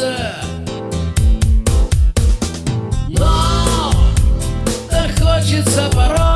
сердце. Но так хочется порой.